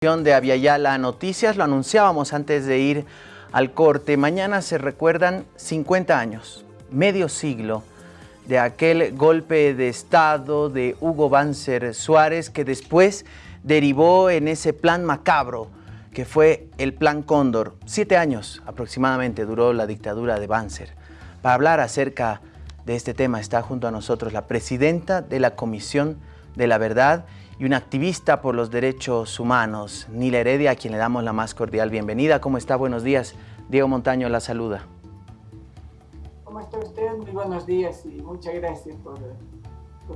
de Aviala Noticias, lo anunciábamos antes de ir al corte. Mañana se recuerdan 50 años, medio siglo, de aquel golpe de Estado de Hugo Banzer Suárez que después derivó en ese plan macabro que fue el Plan Cóndor. Siete años aproximadamente duró la dictadura de Banzer. Para hablar acerca de este tema está junto a nosotros la presidenta de la Comisión de la Verdad y una activista por los derechos humanos, Nila Heredia, a quien le damos la más cordial bienvenida. ¿Cómo está? Buenos días. Diego Montaño la saluda. ¿Cómo está usted? Muy buenos días y muchas gracias por,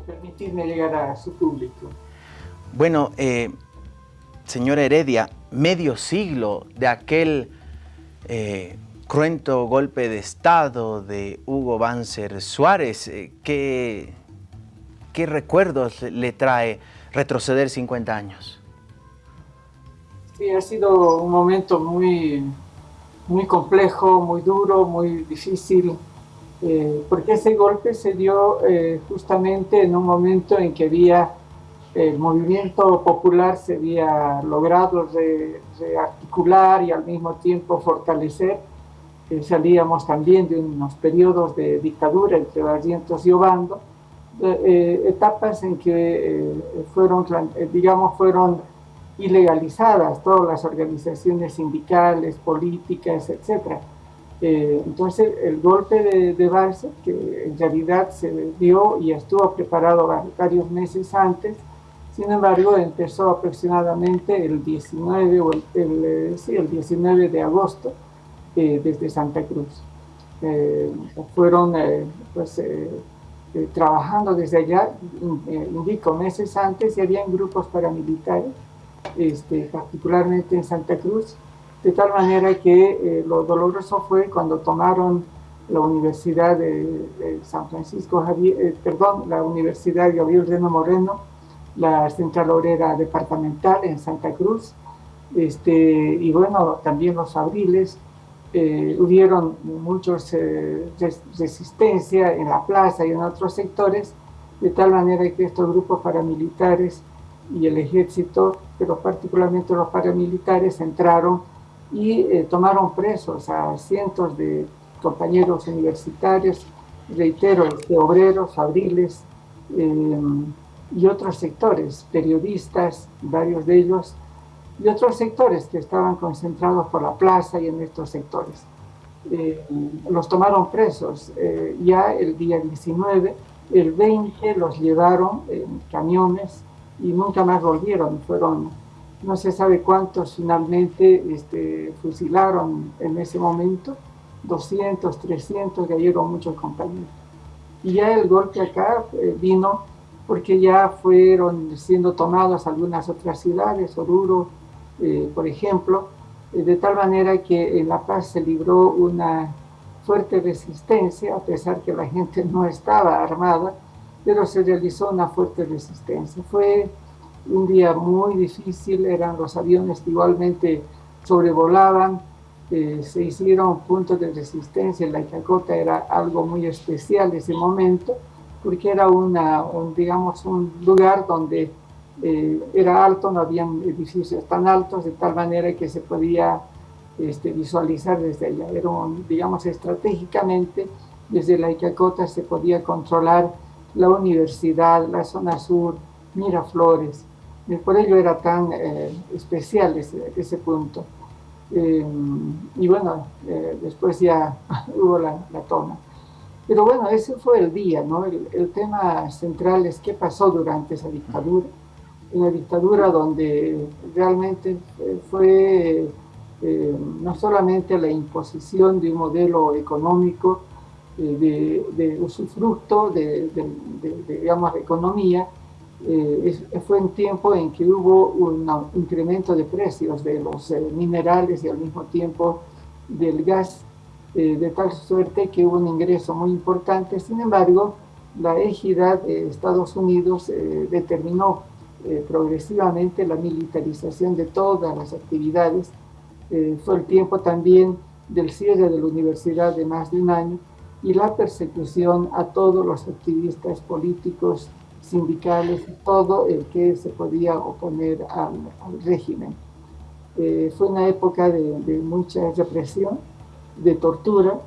permitirme llegar a su público. Bueno, eh, señora Heredia, medio siglo de aquel eh, cruento golpe de Estado de Hugo Banzer Suárez, eh, ¿qué, ¿qué recuerdos le trae retroceder 50 años. Sí, ha sido un momento muy, muy complejo, muy duro, muy difícil, eh, porque ese golpe se dio eh, justamente en un momento en que había el movimiento popular se había logrado rearticular y al mismo tiempo fortalecer. Eh, salíamos también de unos periodos de dictadura entre Barrientos y Obando, eh, etapas en que eh, fueron, eh, digamos, fueron ilegalizadas todas las organizaciones sindicales, políticas, etc. entonces, el golpe de, de Barça, que en realidad se dio y estuvo preparado varios meses antes, sin embargo, empezó aproximadamente el 19, o el, sí, el 19 de agosto desde Santa Cruz. fueron pues, eh, trabajando desde allá, eh, indico, meses antes, y habían grupos paramilitares, este, particularmente en Santa Cruz, de tal manera que eh, lo doloroso fue cuando tomaron la Universidad de, San Francisco Javier, perdón, la Universidad Gabriel Reno Moreno, la Central Obrera Departamental en Santa Cruz, este, y bueno, también los abriles, eh, hubieron muchos eh, resistencia en la plaza y en otros sectores, de tal manera que estos grupos paramilitares y el ejército, pero particularmente los paramilitares, entraron y eh, tomaron presos a cientos de compañeros universitarios, reitero, de obreros, abriles eh, y otros sectores, periodistas, varios de ellos, y otros sectores que estaban concentrados por la plaza y en estos sectores. Eh, los tomaron presos eh, ya el día 19, el 20 los llevaron en camiones y nunca más volvieron, fueron no se sabe cuántos finalmente este, fusilaron en ese momento, 200, 300, cayeron muchos compañeros. Y ya el golpe acá eh, vino porque ya fueron siendo tomadas algunas otras ciudades, Oruro, eh, por ejemplo, eh, de tal manera que en La Paz se libró una fuerte resistencia, a pesar que la gente no estaba armada, pero se realizó una fuerte resistencia. Fue un día muy difícil, eran los aviones que igualmente sobrevolaban, eh, se hicieron puntos de resistencia, la Icacota era algo muy especial ese momento, porque era una, un, digamos, un lugar donde eh, era alto, no habían edificios tan altos, de tal manera que se podía este, visualizar desde allá. Era, digamos, estratégicamente, desde la Icacota se podía controlar la universidad, la zona sur, Miraflores. Y por ello era tan eh, especial ese, ese punto. Eh, y bueno, después ya hubo la, la, toma. Pero bueno, ese fue el día, ¿no? El, el tema central es qué pasó durante esa dictadura una dictadura donde realmente eh, fue eh, no solamente la imposición de un modelo económico eh, de, usufructo de, de, digamos, economía, fue un tiempo en que hubo un incremento de precios de los minerales y al mismo tiempo del gas, de tal suerte que hubo un ingreso muy importante. Sin embargo, la égida de Estados Unidos determinó eh, progresivamente la militarización de todas las actividades. Eh, fue el tiempo también del cierre de la universidad de más de un año y la persecución a todos los activistas políticos, sindicales, todo el que se podía oponer al, régimen. Eh, fue una época de, mucha represión, de tortura,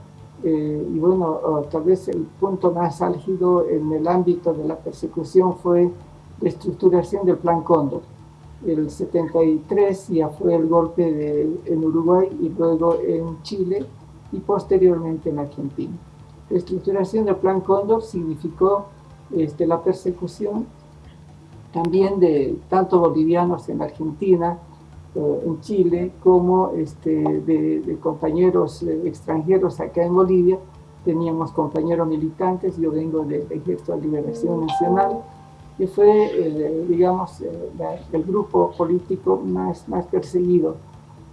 eh, y bueno, tal vez el punto más álgido en el ámbito de la persecución fue la estructuración del Plan Cóndor. El 73 ya fue el golpe en Uruguay y luego en Chile y posteriormente en Argentina. La estructuración del Plan Cóndor significó este, la persecución también de tanto bolivianos en Argentina, eh, en Chile, como este, de, compañeros eh, extranjeros acá en Bolivia. Teníamos compañeros militantes, yo vengo del Ejército de Liberación Nacional, que fue, eh, digamos, el grupo político más, más perseguido.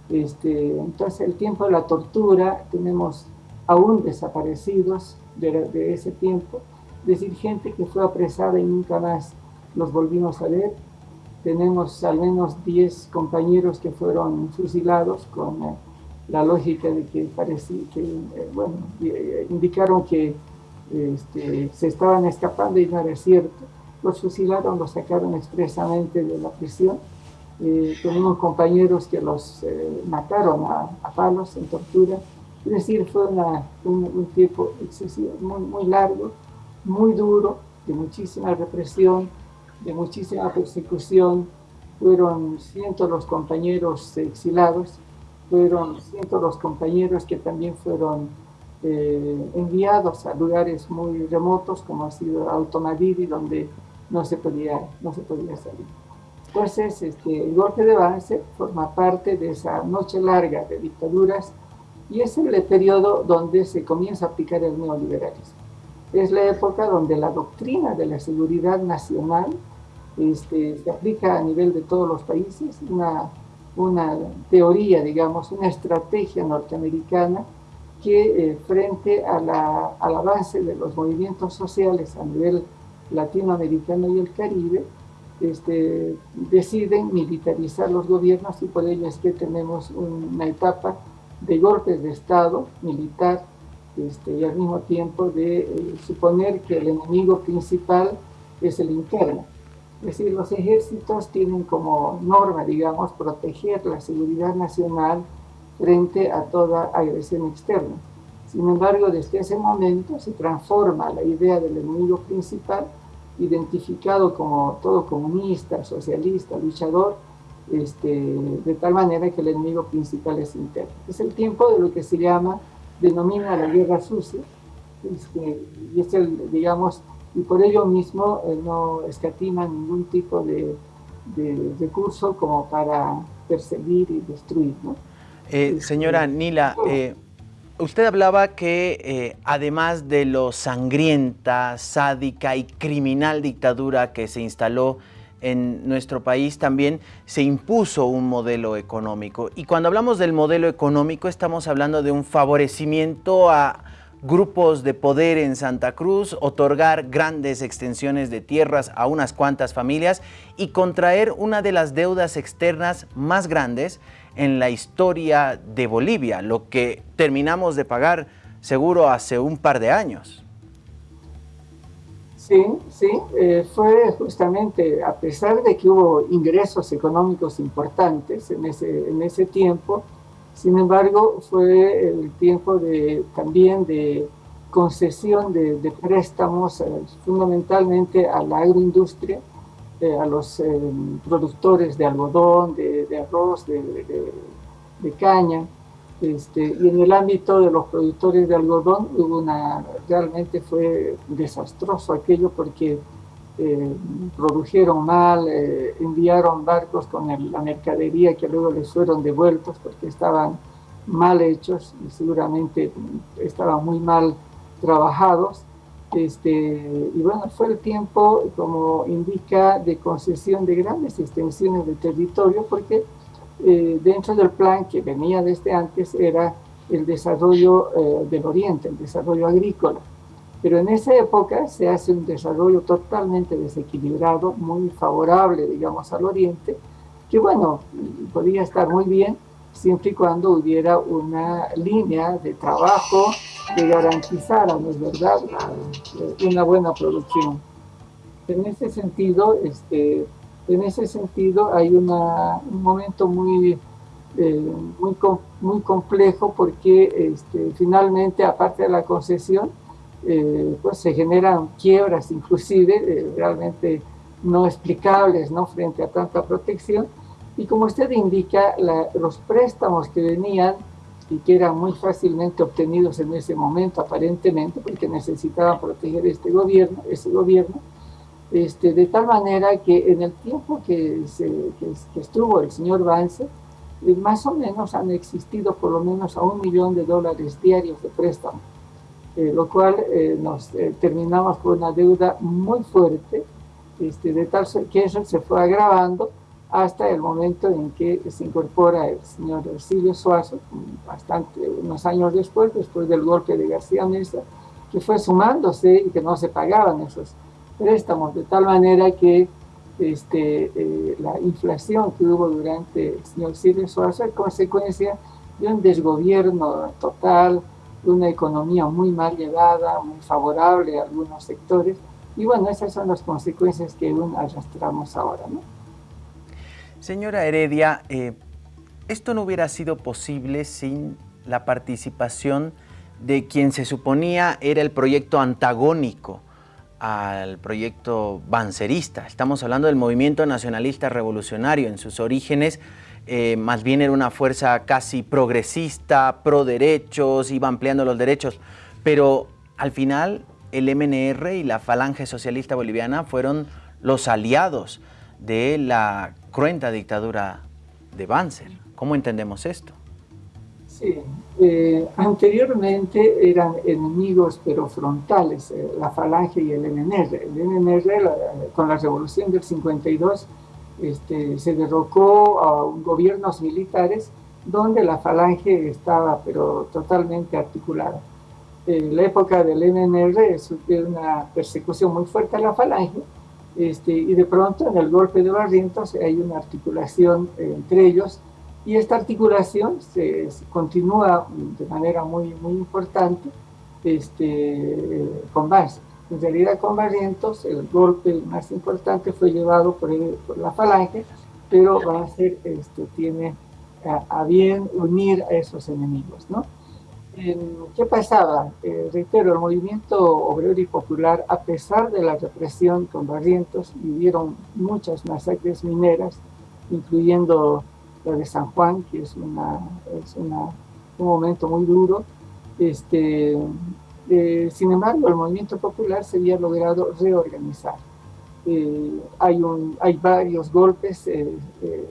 Este, entonces, el tiempo de la tortura, tenemos aún desaparecidos de, ese tiempo, es decir, gente que fue apresada y nunca más los volvimos a ver. Tenemos al menos 10 compañeros que fueron fusilados con eh, la lógica de que, parecía, que eh, bueno, eh, indicaron que este, se estaban escapando y no era cierto. Los fusilaron, los sacaron expresamente de la prisión. tenemos compañeros que los mataron a, palos en tortura. Es decir, fue un, tiempo excesivo, muy, largo, muy duro, de muchísima represión, de muchísima persecución, fueron cientos los compañeros exilados, fueron cientos los compañeros que también fueron eh, enviados a lugares muy remotos, como ha sido Alto donde no se podía, no se podía salir. Entonces, este, el golpe de Banzer forma parte de esa noche larga de dictaduras y es el periodo donde se comienza a aplicar el neoliberalismo. Es la época donde la doctrina de la seguridad nacional este, se aplica a nivel de todos los países, una, una teoría, digamos, una estrategia norteamericana que eh, frente a la, al avance de los movimientos sociales a nivel latinoamericano y el Caribe, este, deciden militarizar los gobiernos y por ello es que tenemos una etapa de golpes de Estado militar este, y al mismo tiempo de eh, suponer que el enemigo principal es el interno. Es decir, los ejércitos tienen como norma, digamos, proteger la seguridad nacional frente a toda agresión externa. Sin embargo, desde ese momento se transforma la idea del enemigo principal, identificado como todo comunista, socialista, luchador, este, de tal manera que el enemigo principal es interno. Es el tiempo de lo que se llama, denomina la guerra sucia, este, y es el, digamos, y por ello mismo eh, no escatima ningún tipo de, recurso como para perseguir y destruir. Eh, este, señora Nila, eh, usted hablaba que además de lo sangrienta, sádica y criminal dictadura que se instaló en nuestro país también se impuso un modelo económico. Y cuando hablamos del modelo económico estamos hablando de un favorecimiento a grupos de poder en Santa Cruz, otorgar grandes extensiones de tierras a unas cuantas familias y contraer una de las deudas externas más grandes en la historia de Bolivia, lo que terminamos de pagar seguro hace un par de años. Sí, sí, eh, fue justamente, a pesar de que hubo ingresos económicos importantes en ese, en ese tiempo, sin embargo, fue el tiempo de, también de concesión de, préstamos eh, fundamentalmente a la agroindustria, eh, a los eh, productores de algodón, de, arroz, de, caña. Este, y en el ámbito de los productores de algodón hubo una, realmente fue desastroso aquello porque eh, produjeron mal, eh, enviaron barcos con la mercadería que luego les fueron devueltos porque estaban mal hechos y seguramente estaban muy mal trabajados. Este, y bueno, fue el tiempo, como indica, de concesión de grandes extensiones de territorio porque eh, dentro del plan que venía desde antes era el desarrollo del oriente, el desarrollo agrícola. Pero en esa época se hace un desarrollo totalmente desequilibrado, muy favorable, digamos, al oriente, que bueno, podría estar muy bien siempre y cuando hubiera una línea de trabajo que garantizara, ¿no es verdad?, una buena producción. En ese sentido, este, en ese sentido hay una, un momento muy eh, muy, muy complejo porque este, finalmente, aparte de la concesión, eh, pues se generan quiebras inclusive eh, realmente no explicables ¿no? frente a tanta protección. Y como usted indica, los préstamos que venían y que eran muy fácilmente obtenidos en ese momento aparentemente, porque necesitaban proteger este gobierno, ese gobierno, este, de tal manera que en el tiempo que, que, estuvo el señor Vance, eh, más o menos han existido por lo menos a un millón de dólares diarios de préstamo, eh, lo cual eh, nos terminamos con una deuda muy fuerte, este, de tal que eso se fue agravando hasta el momento en que se incorpora el señor Silvio Suazo, bastante, unos años después, después del golpe de García Mesa, que fue sumándose y que no se pagaban esos préstamos, de tal manera que este, eh, la inflación que hubo durante el señor Silvio Suazo es consecuencia de un desgobierno total, una economía muy mal llevada, muy favorable a algunos sectores, y bueno, esas son las consecuencias que aún arrastramos ahora, ¿no? Señora Heredia, eh, esto no hubiera sido posible sin la participación de quien se suponía era el proyecto antagónico al proyecto bancerista. Estamos hablando del movimiento nacionalista revolucionario. En sus orígenes, eh, más bien era una fuerza casi progresista, pro derechos, iba ampliando los derechos. Pero al final, el MNR y la Falange Socialista Boliviana fueron los aliados de la cruenta dictadura de Banzer. ¿Cómo entendemos esto? Sí, eh, anteriormente eran enemigos pero frontales, eh, la Falange y el MNR. El MNR con la revolución del 52 este, se derrocó a gobiernos militares donde la Falange estaba pero totalmente articulada. En la época del MNR sufrió una persecución muy fuerte a la Falange este, y de pronto en el golpe de Barrientos hay una articulación entre ellos y esta articulación se, continúa de manera muy, muy importante este, con base. En realidad con Barrientos el golpe más importante fue llevado por, la falange, pero Banzer este, tiene a, a, bien unir a esos enemigos. ¿no? ¿Qué pasaba? Eh, reitero, el movimiento obrero y popular, a pesar de la represión con Barrientos, vivieron muchas masacres mineras, incluyendo la de San Juan, que es, una, es un momento muy duro. Este, eh, sin embargo, el movimiento popular se había logrado reorganizar. Eh, hay, un, hay varios golpes, eh, eh,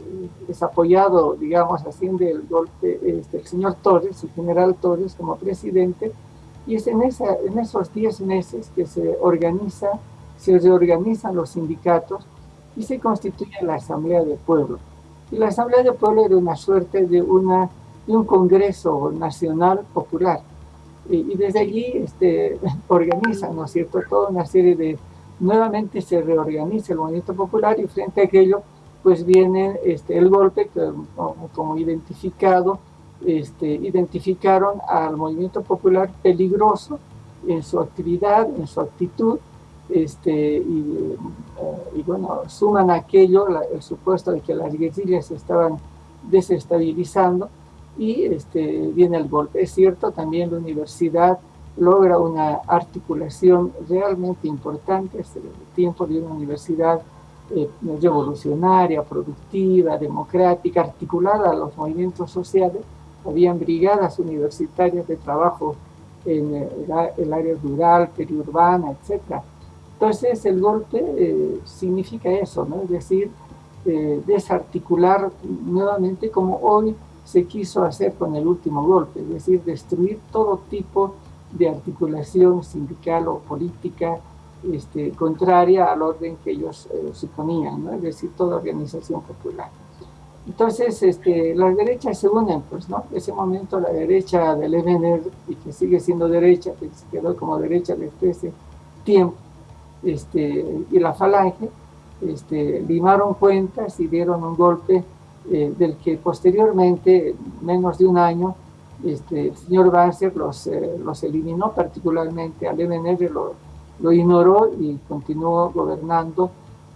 digamos así, del golpe este, el señor Torres, el general Torres como presidente, y es en, esa, en esos 10 meses que se organiza, se reorganizan los sindicatos y se constituye la Asamblea de Pueblo. Y la Asamblea de Pueblo era una suerte de un Congreso Nacional Popular. Y, desde allí este, organizan, ¿no es cierto?, toda una serie de nuevamente se reorganiza el movimiento popular y frente a aquello pues viene este, el golpe que, como, identificado, este, identificaron al movimiento popular peligroso en su actividad, en su actitud, este, y, eh, bueno, suman aquello, el supuesto de que las guerrillas estaban desestabilizando y este, viene el golpe. Es cierto, también la universidad logra una articulación realmente importante, es el tiempo de una universidad eh, revolucionaria, productiva, democrática, articulada a los movimientos sociales, habían brigadas universitarias de trabajo en el, área rural, periurbana, etc. Entonces el golpe eh, significa eso, ¿no? es decir, eh, desarticular nuevamente como hoy se quiso hacer con el último golpe, es decir, destruir todo tipo de articulación sindical o política este, contraria al orden que ellos eh, suponían, ¿no? es decir, toda organización popular. Entonces, este, las derechas se unen, pues, ¿no? En ese momento la derecha del MNR, y que sigue siendo derecha, que se quedó como derecha desde ese tiempo, este, y la falange, este, limaron cuentas y dieron un golpe eh, del que posteriormente, menos de un año, este, el señor Banzer los, eh, los eliminó, particularmente al MNR lo, lo ignoró y continuó gobernando,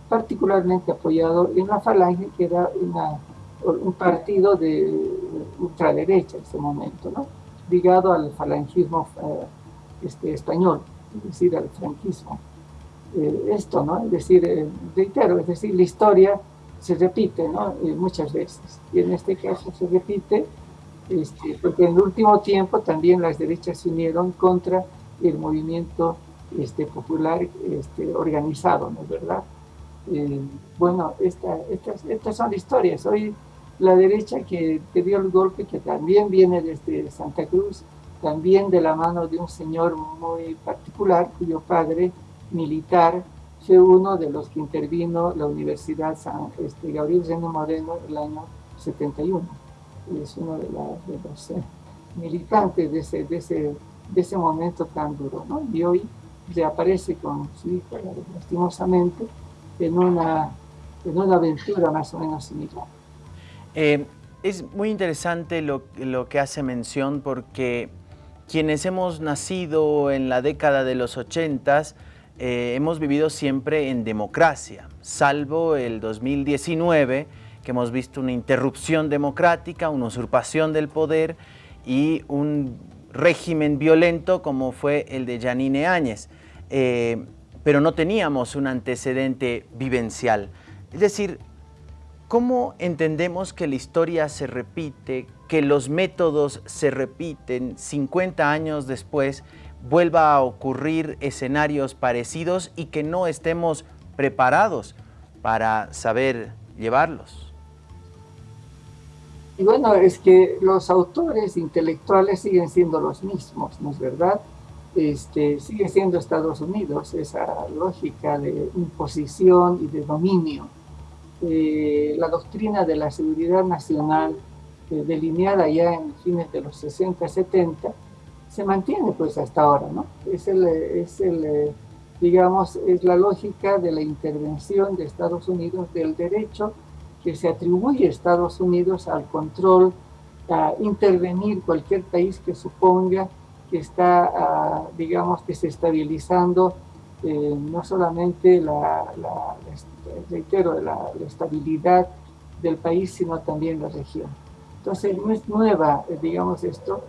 particularmente apoyado en la Falange, que era una, un partido de, ultraderecha en ese momento, ¿no? ligado al falangismo este, español, es decir, al franquismo. esto, ¿no? Es decir, reitero, es decir, la historia se repite ¿no? muchas veces. Y en este caso se repite este, porque en el último tiempo también las derechas se unieron contra el movimiento este, popular este, organizado, ¿no es verdad? Eh, bueno, esta, estas, estas son historias. Hoy la derecha que, que, dio el golpe, que también viene desde Santa Cruz, también de la mano de un señor muy particular, cuyo padre militar fue uno de los que intervino la Universidad San este, Gabriel Reno Moreno el año 71. Es uno de, los eh, militantes de ese, de, ese, de ese momento tan duro. ¿no? Y hoy reaparece con su hijo, lastimosamente, en una, en una aventura más o menos similar. Eh, es muy interesante lo, lo que hace mención porque quienes hemos nacido en la década de los ochentas eh, hemos vivido siempre en democracia, salvo el 2019, que hemos visto una interrupción democrática, una usurpación del poder y un régimen violento como fue el de Janine Áñez. Eh, pero no teníamos un antecedente vivencial. Es decir, ¿cómo entendemos que la historia se repite, que los métodos se repiten 50 años después vuelva a ocurrir escenarios parecidos y que no estemos preparados para saber llevarlos. Y bueno, es que los autores intelectuales siguen siendo los mismos, ¿no es verdad? Este, sigue siendo Estados Unidos esa lógica de imposición y de dominio. Eh, la doctrina de la seguridad nacional eh, delineada ya en fines de los 60, 70, se mantiene pues hasta ahora, ¿no? Es el, es el, digamos, es la lógica de la intervención de Estados Unidos del derecho que se atribuye a Estados Unidos al control, a intervenir cualquier país que suponga que está, ah, digamos, desestabilizando eh, no solamente la, reitero, la, la, estabilidad del país, sino también la región. Entonces, no es nueva, eh, digamos, esto,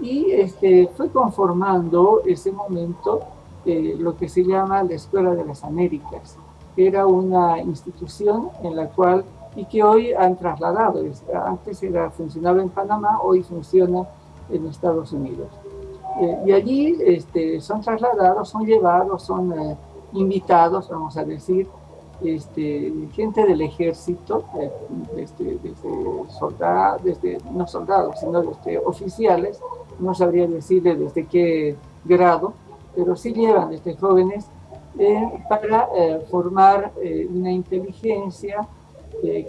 y este, fue conformando ese momento eh, lo que se llama la Escuela de las Américas, era una institución en la cual, y que hoy han trasladado, antes era, funcionaba en Panamá, hoy funciona en Estados Unidos. Eh, y allí este, son trasladados, son llevados, son eh, invitados, vamos a decir, este, gente del ejército, desde, soldados, desde, no soldados, sino desde oficiales, no sabría decirle desde qué grado, pero sí llevan desde jóvenes eh, para eh, formar eh, una inteligencia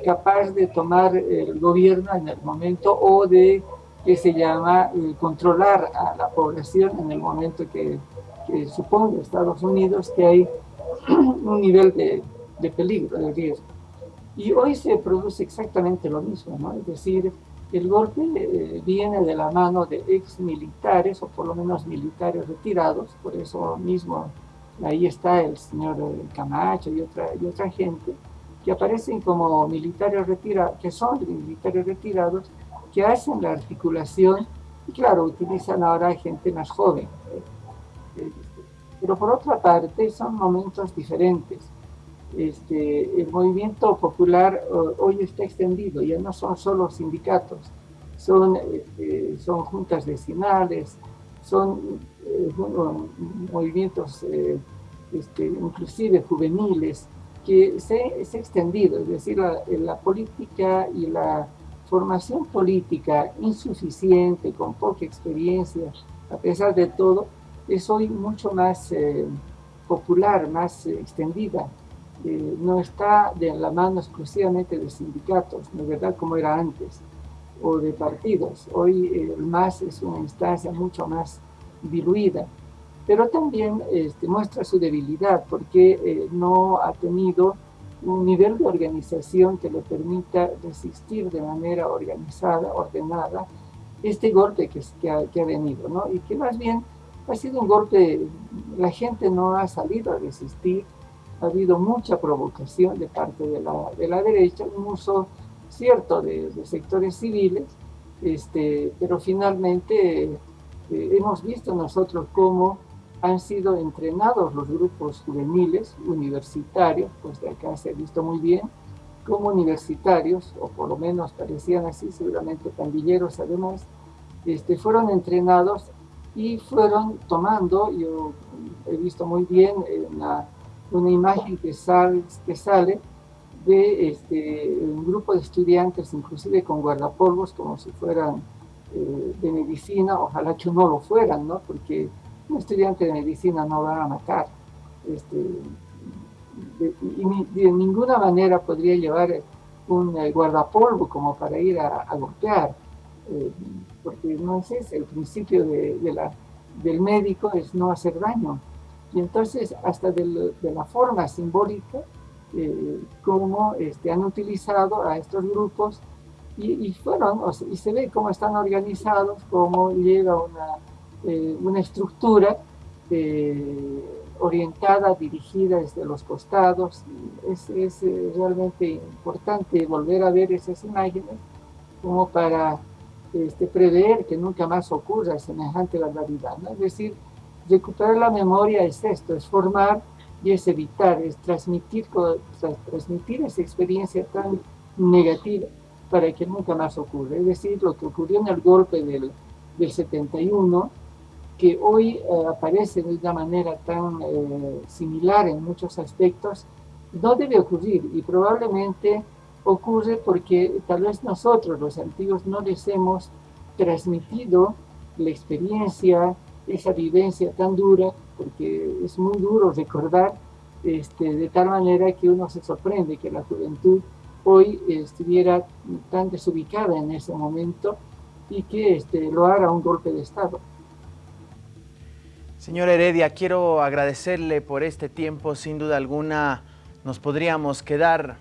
capaz de tomar el gobierno en el momento o de, que se llama, controlar a la población en el momento que, que supone Estados Unidos que hay un nivel de, de peligro, de riesgo. Y hoy se produce exactamente lo mismo, ¿no? Es decir, el golpe eh, viene de la mano de ex militares, o por lo menos militares retirados, por eso mismo ahí está el señor Camacho y otra, y otra gente, que aparecen como militares retirados, que son militares retirados, que hacen la articulación, y claro, utilizan ahora gente más joven. Pero por otra parte, son momentos diferentes este, el movimiento popular hoy está extendido, ya no son solo sindicatos, son, este, son juntas vecinales, son eh, movimientos eh, este, inclusive juveniles, que se, se ha extendido, es decir, la, política y la formación política insuficiente, con poca experiencia, a pesar de todo, es hoy mucho más eh, popular, más extendida no está de la mano exclusivamente de sindicatos, ¿no es verdad? Como era antes, o de partidos. Hoy el MAS es una instancia mucho más diluida, pero también este, muestra su debilidad porque eh, no ha tenido un nivel de organización que le permita resistir de manera organizada, ordenada, este golpe que ha venido, ¿no? Y que más bien ha sido un golpe, la gente no ha salido a resistir, ha habido mucha provocación de parte de la, de la derecha, un uso cierto de, sectores civiles, este, pero finalmente eh, hemos visto nosotros cómo han sido entrenados los grupos juveniles universitarios, pues de acá se ha visto muy bien, como universitarios, o por lo menos parecían así, seguramente pandilleros además, este, fueron entrenados y fueron tomando, yo he visto muy bien una, una imagen que sale, que sale de este, un grupo de estudiantes, inclusive con guardapolvos, como si fueran eh, de medicina, ojalá que no lo fueran, ¿no? Porque un estudiante de medicina no va a matar. Este, y de, ninguna manera podría llevar un eh, guardapolvo como para ir a, golpear, eh, porque no es ese, el principio de, la, del médico es no hacer daño. Y entonces, hasta de la forma simbólica, eh, cómo este, han utilizado a estos grupos y, fueron, y se ve cómo están organizados, cómo llega una, eh, una estructura eh, orientada, dirigida desde los costados. Es, es eh, realmente importante volver a ver esas imágenes como para este, prever que nunca más ocurra semejante barbaridad. ¿no? Es decir, recuperar la memoria es esto, es formar y es evitar, es transmitir, transmitir esa experiencia tan negativa para que nunca más ocurra. Es decir, lo que ocurrió en el golpe del, del 71, que hoy eh, aparece de una manera tan eh, similar en muchos aspectos, no debe ocurrir y probablemente ocurre porque tal vez nosotros, los antiguos, no les hemos transmitido la experiencia, esa vivencia tan dura porque es muy duro recordar este, de tal manera que uno se sorprende que la juventud hoy estuviera tan desubicada en ese momento y que este, lo haga un golpe de Estado. Señor Heredia, quiero agradecerle por este tiempo. Sin duda alguna nos podríamos quedar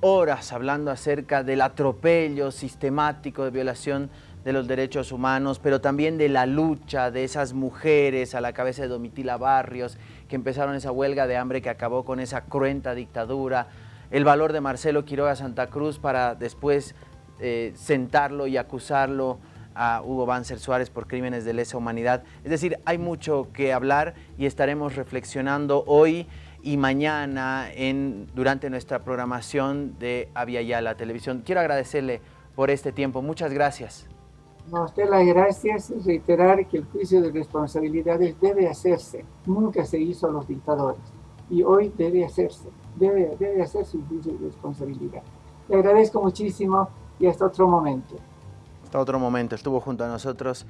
horas hablando acerca del atropello sistemático de violación de los derechos humanos, pero también de la lucha de esas mujeres a la cabeza de Domitila Barrios, que empezaron esa huelga de hambre que acabó con esa cruenta dictadura, el valor de Marcelo Quiroga Santa Cruz para después eh, sentarlo y acusarlo a Hugo Banzer Suárez por crímenes de lesa humanidad. Es decir, hay mucho que hablar y estaremos reflexionando hoy y mañana en, durante nuestra programación de Avia la Televisión. Quiero agradecerle por este tiempo. Muchas gracias. A usted las gracias y reiterar que el juicio de responsabilidades debe hacerse. Nunca se hizo a los dictadores y hoy debe hacerse. Debe, debe hacerse un juicio de responsabilidad. Le agradezco muchísimo y hasta otro momento. Hasta otro momento. Estuvo junto a nosotros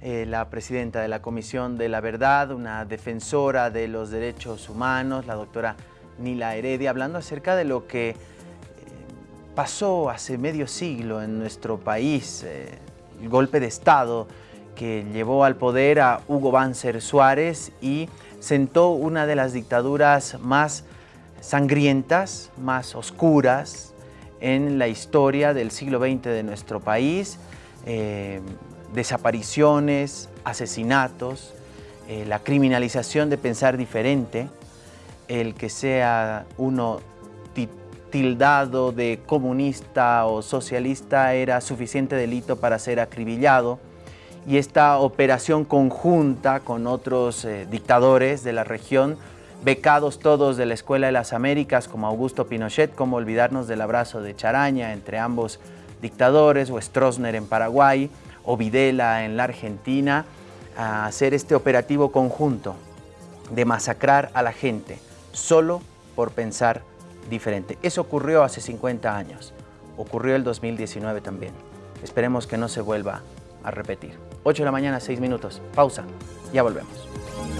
eh, la presidenta de la Comisión de la Verdad, una defensora de los derechos humanos, la doctora Nila Heredia, hablando acerca de lo que eh, pasó hace medio siglo en nuestro país, eh, el golpe de Estado que llevó al poder a Hugo Banzer Suárez y sentó una de las dictaduras más sangrientas, más oscuras en la historia del siglo XX de nuestro país. Eh, desapariciones, asesinatos, eh, la criminalización de pensar diferente, el que sea uno tildado de comunista o socialista era suficiente delito para ser acribillado. Y esta operación conjunta con otros eh, dictadores de la región, becados todos de la Escuela de las Américas como Augusto Pinochet, como olvidarnos del abrazo de Charaña entre ambos dictadores, o Stroessner en Paraguay, o Videla en la Argentina, a hacer este operativo conjunto de masacrar a la gente solo por pensar diferente. Eso ocurrió hace 50 años, ocurrió el 2019 también. Esperemos que no se vuelva a repetir. 8 de la mañana, 6 minutos. Pausa, ya volvemos.